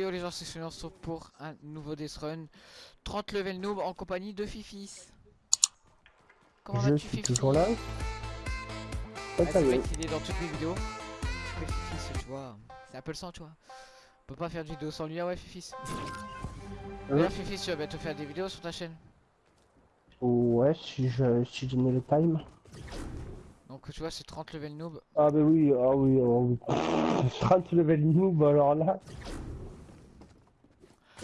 Yo les gens, c'est Sounion, on se retrouve pour un nouveau Death Run 30 level noob en compagnie de Fifis Comment vas-tu Fifis toujours là. Ah, Ah, ça ce y est. dans toutes les vidéos Mais Fifis tu vois, c'est un peu le sang tu vois On peut pas faire de vidéo sans lui, ah ouais Fifis D'ailleurs Fifis tu vas bientôt faire des vidéos sur ta chaîne Ouais, si je si mets le time. Donc tu vois c'est 30 level noob Ah bah oui, ah oui, ah oui. 30 level noob alors là.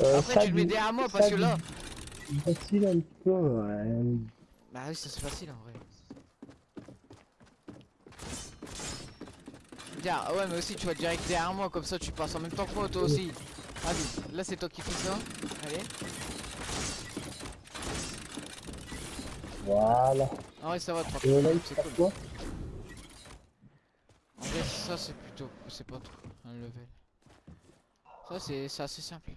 Euh, Après ça tu le mets derrière moi parce que là Facile un peu, ouais. Bah oui ça c'est facile en vrai Tiens, ah ouais mais aussi tu vas direct derrière moi comme ça tu passes en même temps que moi toi aussi Allez, là c'est toi qui fais ça Allez Voilà. Ah ouais ça va tranquille c'est cool. quoi? En vrai, ça c'est plutôt. C'est pas trop un level. Ça c'est assez simple.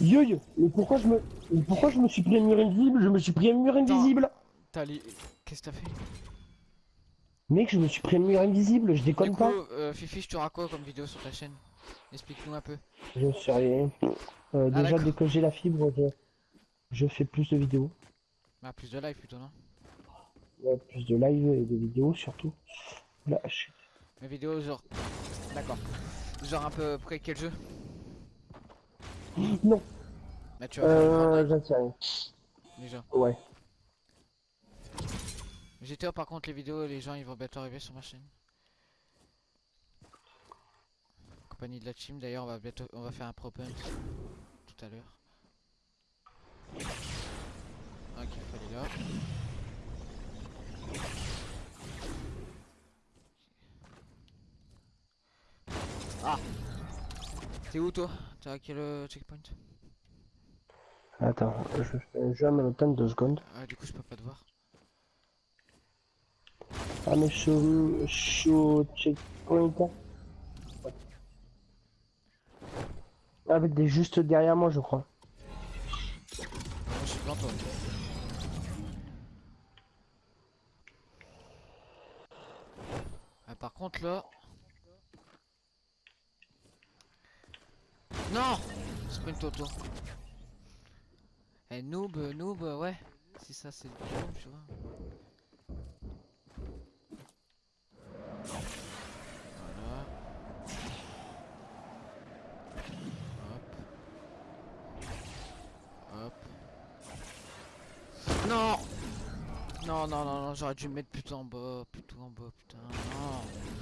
Yo yo, mais pourquoi je me mais pourquoi je me suis pris un mur invisible? Je me suis pris un mur invisible T'as les. Qu'est-ce que t'as fait? Mec, je me suis pris un mur invisible, je Du déconne coup, pas. euh, Fifi, tu auras quoi comme vidéo sur ta chaîne Explique-nous un peu. Je sais rien. Euh, Ah, déjà dès que j'ai la fibre, je, je fais plus de vidéos. Bah, plus de live plutôt, non? Ouais, plus de live et de vidéos surtout. Là, je- Mes vidéos, genre. D'accord. Genre un peu près quel jeu? Non, Bah, tu vas euh, Fortnite, j'en sais rien. déjà. Ouais. GTA, par contre, les vidéos, les gens ils vont bientôt arriver sur ma chaîne. Compagnie de la team, d'ailleurs, on va bientôt. On va faire un pro punt tout à l'heure. Ok, il fallait là. Ah T'es où toi? T'as quel euh, checkpoint Attends, je fais jeu en même temps de deux secondes. Ah du coup je peux pas te voir. Ah mais je suis au- checkpoint. Avec des juste derrière moi je crois. Je suis devant toi. Ah, par contre là... Non Sprint auto. Eh noob, euh, noob, euh, ouais. Si ça c'est du noob, tu vois. Voilà. Hop. Hop. Non Non, non, non, non, j'aurais dû me mettre plutôt en bas, plutôt en bas, putain, non.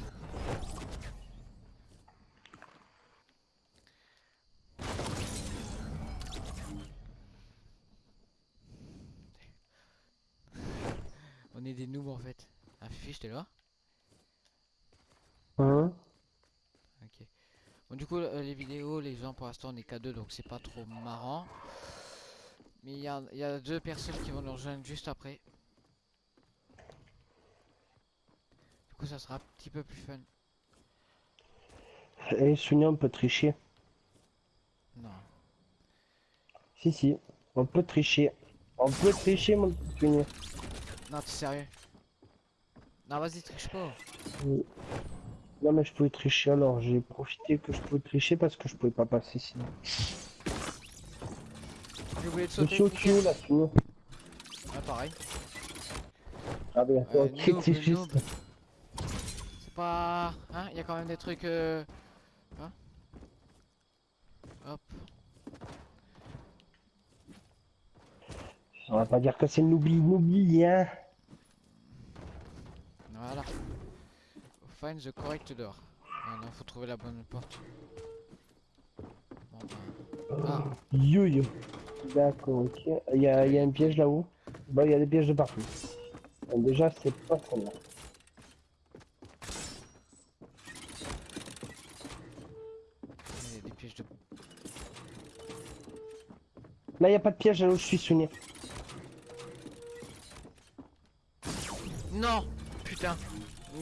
Est des noobs en fait. Ah, Fifi, j'étais là Hein? Ok. Bon, du coup, euh, les vidéos, les gens, pour l'instant, on est qu'à deux, donc c'est pas trop marrant. Mais il y a, il y a deux personnes qui vont nous rejoindre juste après. Du coup, ça sera un petit peu plus fun. Et Sonia on peut tricher. Non. Si si, on peut tricher. On peut tricher mon petit. Non, t'es sérieux? Non, vas-y, triche pas. Non mais je pouvais tricher alors j'ai profité que je pouvais tricher parce que je pouvais pas passer sinon. J'ai oublié de Je sauter. suis au nickel. tuyau là Sonia. Ouais, pareil. Ah ok noob, c'est noob. juste. C'est pas... Hein Il y a quand même des trucs... Euh... Hein? Hop. On va pas dire que c'est l'oubli, l'oubli hein. Voilà. Find the correct door. Maintenant, faut trouver la bonne porte. Bon, ben... Ah, Yo yo. D'accord, ok. Il y a, il y a un piège là-haut. Bah, il y a des pièges de partout. Donc, déjà, c'est pas celle-là. Là, il y a pas de piège là où je suis souvenir. Non Putain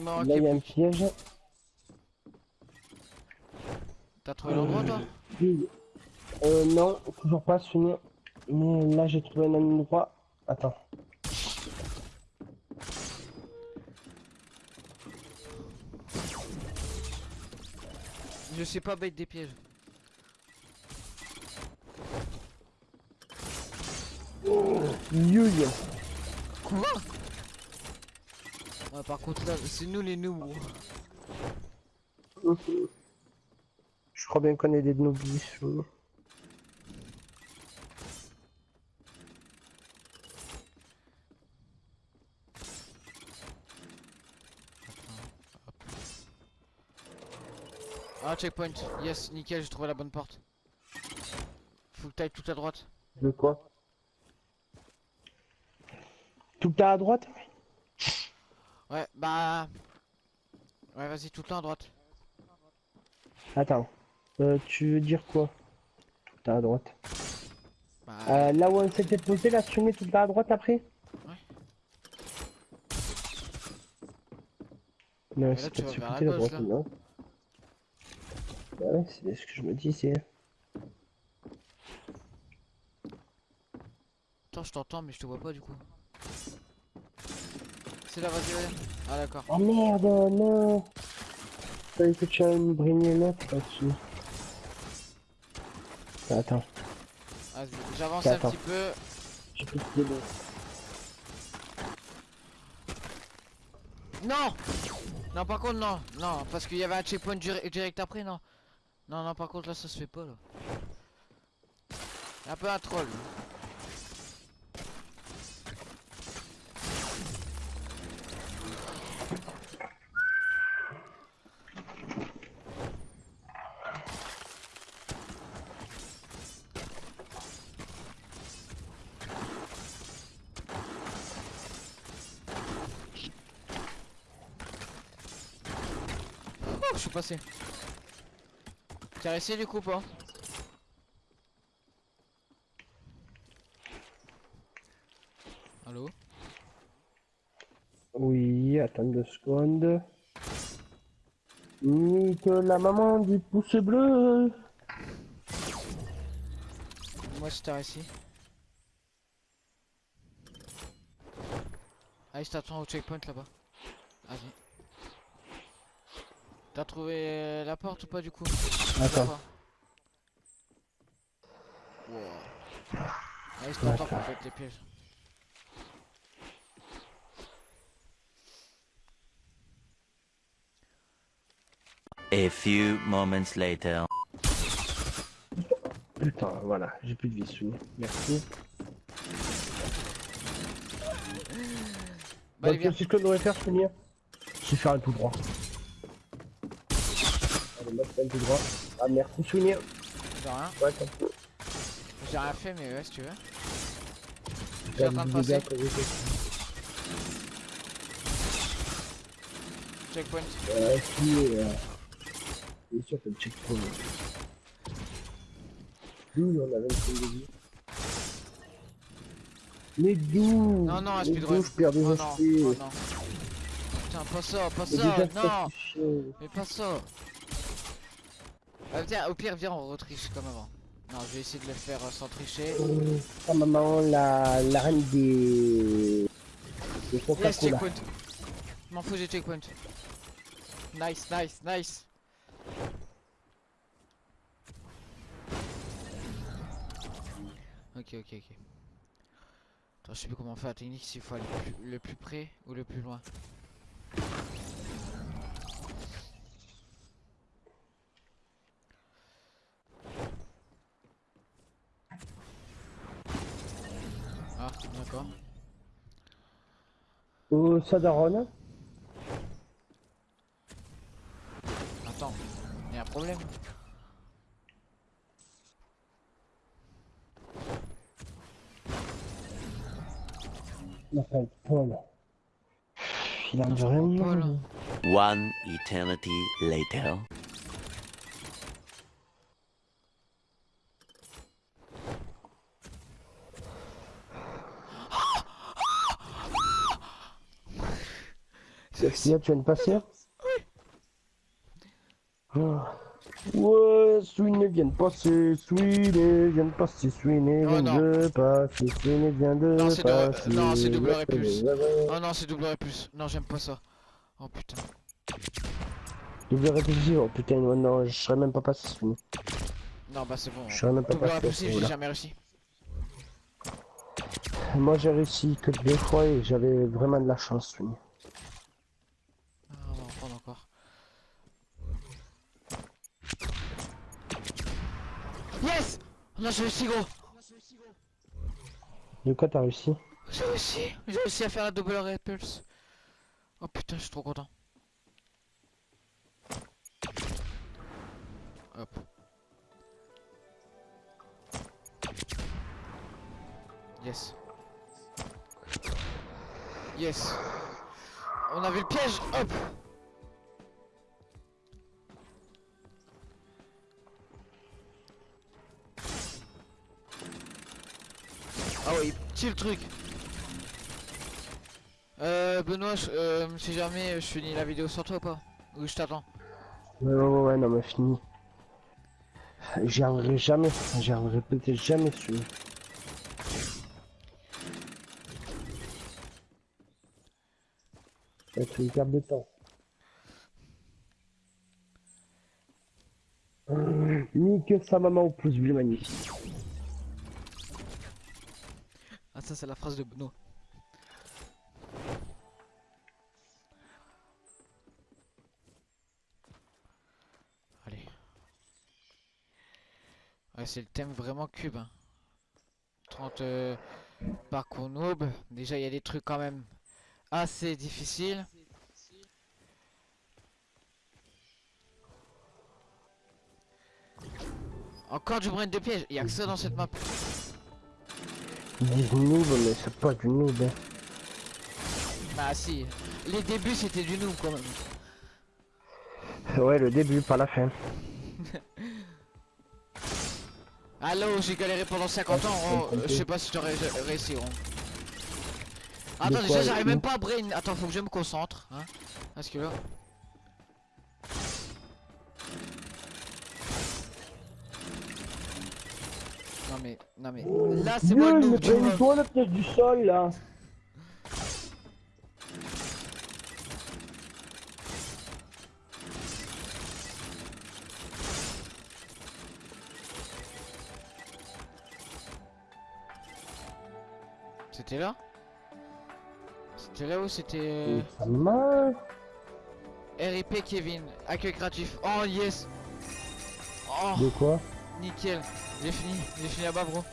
Là, il y a un piège. T'as trouvé l'endroit, toi. Euh, non, toujours pas, sinon. Mais là, j'ai trouvé un endroit. Attends. Je sais pas bête des pièges. Oh, Quoi? Ouais, par contre, là, c'est nous les noobs. Je crois bien qu'on est des noobs. Ah, checkpoint. Yes, nickel, j'ai trouvé la bonne porte. Faut que t'ailles tout à droite. De quoi? Tout à droite? Ouais, bah... Ouais, vas-y, tout le temps à droite. Attends. Euh, tu veux dire quoi? Tout là à droite. Bah, Euh, là où on s'était posé, là, tu mets tout là à droite après? Ouais. Non, c'est pas sur la côté, la droite, là. non Ouais, c'est ce que je me disais. attends, je t'entends, mais je te vois pas du coup. C'est là, vas-y, vas-y. Ah, d'accord. Oh merde, non Fallait que tu ailles me brigner l'autre là-dessus. Attends, Vas-y, j'avance un petit peu. j'ai plus de. Non Non, par contre, non. Non, parce qu'il y avait un checkpoint dir- direct après, non. Non, non, par contre, là, ça se fait pas, là. Un peu un troll je suis passé. T'as réussi du coup pas Allô Oui, attends deux secondes. Nique la maman du pouce bleu Moi je t'ai réussi. Allez, je t'attends au checkpoint là-bas. Vas-y. T'as trouvé euh, la porte ou pas du coup Attends. Pas. Wow. Allez, je t'attends pour faire les pièges. A few moments later. Putain, voilà, j'ai plus de vie, souvenir. Merci. Bah, allez, Donc, viens. c'est ce que je devrais faire, souvenir C'est faire un tout droit. Allez, moi, je fais un tout droit. Ah, merci, souvenir. De rien. Ouais. J'ai rien fait, mais ouais, si tu veux. Je suis en train de passer. Checkpoint. Euh, si, euh... Bien sûr, t'as le checkpoint. D'où on avait une de vie Mais d'où? Non, non, un speedrun. je perds des Oh non, oh non. Putain, pas ça, pas ça, non. Mais pas ça Ah, Viens, au pire, viens, on retriche comme avant. Non, je vais essayer de le faire euh, sans tricher. Ah, maman, la, la reine des... des Coca-Cola. checkpoint m'en fous, j'ai checkpoint. Nice, nice, nice Ok, ok, ok. Attends, je sais plus comment faire la technique, s'il faut aller le plus, le plus près ou le plus loin. Ah, d'accord. Au Sadaron, Attends, y a un problème enfin, Paul. Il a pas, là. One eternity later. Là, tu viens de passer Oh. Ouais, Sweeney vient de passer, Sweeney vient de passer, Sweeney Oh vient de passer, Sweeney vient de passer. non, c'est double Ouais, répulse. ouais, ouais. Oh non, c'est double plus. Non, j'aime pas ça. Oh putain. Double répulsif, oh putain, ouais, non, je serais même pas passé, Sweeney. Non, bah c'est bon. Je serais même pas Double passé. répulsif, j'ai jamais réussi. Moi j'ai réussi que deux fois et j'avais vraiment de la chance, oui. Ah, on va en prendre encore. Yes On a réussi gros De quoi t'as réussi J'ai réussi J'ai réussi à faire la double repulse. Oh putain, je suis trop content. Hop. Yes. Yes. On avait le piège. Hop. Petit le truc. Euh, Benoît, je- euh, si jamais je finis la vidéo sur toi ou pas Ou je t'attends Ouais, ouais, ouais, non, mais fini. J'y arriverai jamais. J'y arriverai peut-être jamais va être une perte de temps. Nique sa maman au pouce bleu magnifique. Ah ça c'est la phrase de Benoît. Allez. C'est le thème vraiment cube. Hein. 30 euh, parcours noob. Déjà il y a des trucs quand même assez difficiles. Encore du brin de piège, il y a que ça dans cette map. Ils disent noob, mais c'est pas du noob. hein. Bah si, les débuts c'était du noob quand même. Ouais, le début, pas la fin. Allô, j'ai galéré pendant 50 ans, oh, je sais pas si j'aurais ré- réussi. oh. Attends, déjà j'arrive même pas à brain. Attends, faut que je me concentre. Hein. Parce que là. Non mais, non mais, là c'est moi le tu toi la pièce du sol là. C'était là? C'était là où c'était euh. RIP Kevin, accueil gratuit. Oh yes Oh, De quoi? Nickel. J'ai fini, j'ai fini là-bas bro.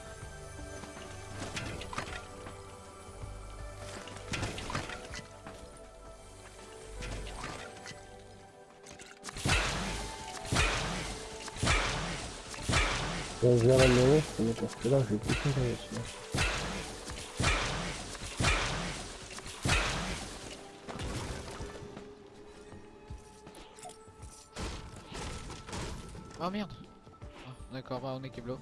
Je vais la mais parce que là, je vais tout faire dessus. Oh merde D'accord, bah on est Keblo.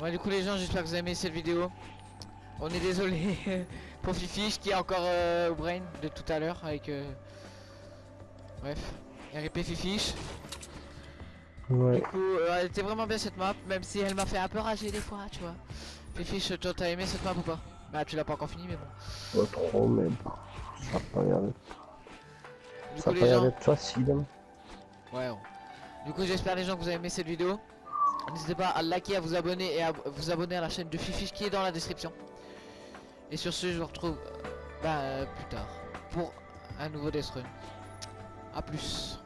Ouais du coup les gens j'espère que vous avez aimé cette vidéo. On est désolé pour Fifiche qui est encore euh, au brain de tout à l'heure avec... euh, Bref, RIP Fifiche. Ouais. Du coup euh, elle était vraiment bien cette map même si elle m'a fait un peu rager des fois tu vois. Fifiche toi t'as aimé cette map ou pas? Bah tu l'as pas encore fini mais bon. Pas trop, mais bon. Ça pas Du ça coup a pas les gens... facile. Ouais. bon. Du coup, j'espère les gens que vous avez aimé cette vidéo. N'hésitez pas à liker, à vous abonner et à vous abonner à la chaîne de Fifiche qui est dans la description. Et sur ce, je vous retrouve euh, bah, euh, plus tard pour un nouveau Death Run. A plus.